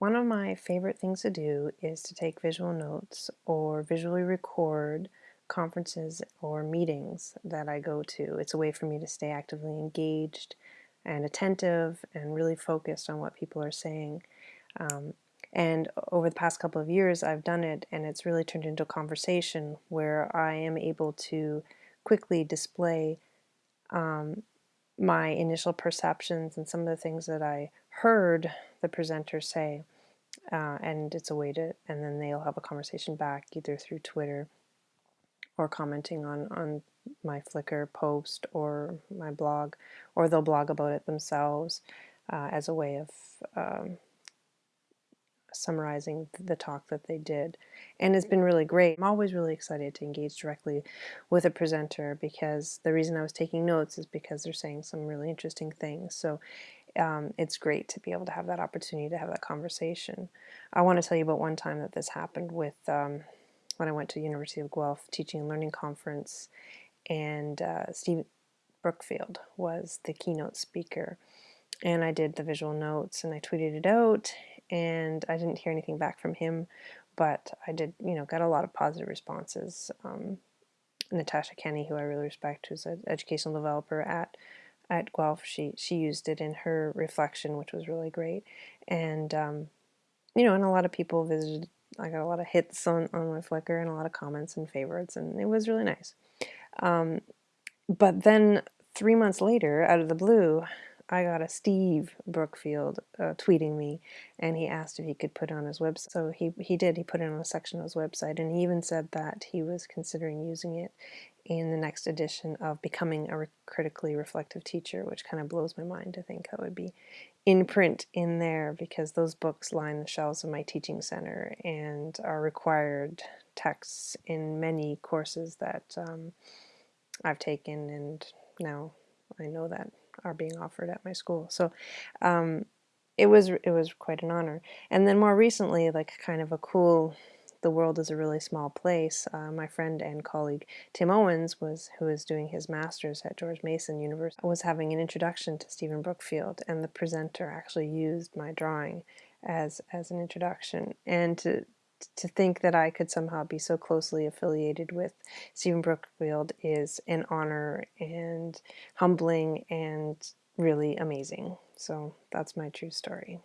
One of my favorite things to do is to take visual notes or visually record conferences or meetings that I go to. It's a way for me to stay actively engaged and attentive and really focused on what people are saying. Um, and over the past couple of years, I've done it, and it's really turned into a conversation where I am able to quickly display um, my initial perceptions and some of the things that I heard the presenter say. Uh, and it's a way to, and then they'll have a conversation back either through Twitter or commenting on, on my Flickr post or my blog, or they'll blog about it themselves uh, as a way of um, summarizing the talk that they did. And it's been really great. I'm always really excited to engage directly with a presenter because the reason I was taking notes is because they're saying some really interesting things. So um, it's great to be able to have that opportunity to have that conversation. I want to tell you about one time that this happened with um, when I went to the University of Guelph Teaching and Learning Conference and uh, Steve Brookfield was the keynote speaker and I did the visual notes and I tweeted it out and I didn't hear anything back from him but I did you know got a lot of positive responses um, Natasha Kenny who I really respect who's an educational developer at at Guelph she she used it in her reflection which was really great. And um, you know and a lot of people visited I got a lot of hits on, on my Flickr and a lot of comments and favorites and it was really nice. Um, but then three months later out of the blue I got a Steve Brookfield uh, tweeting me, and he asked if he could put it on his website. So he, he did. He put it on a section of his website, and he even said that he was considering using it in the next edition of Becoming a Critically Reflective Teacher, which kind of blows my mind to think that would be in print in there because those books line the shelves of my teaching center and are required texts in many courses that um, I've taken and now I know that are being offered at my school. So um, it was it was quite an honor. And then more recently, like kind of a cool the world is a really small place. Uh, my friend and colleague Tim Owens was who is doing his master's at George Mason University was having an introduction to Stephen Brookfield, and the presenter actually used my drawing as as an introduction. And to to think that I could somehow be so closely affiliated with Stephen Brookfield is an honor and humbling and really amazing. So that's my true story.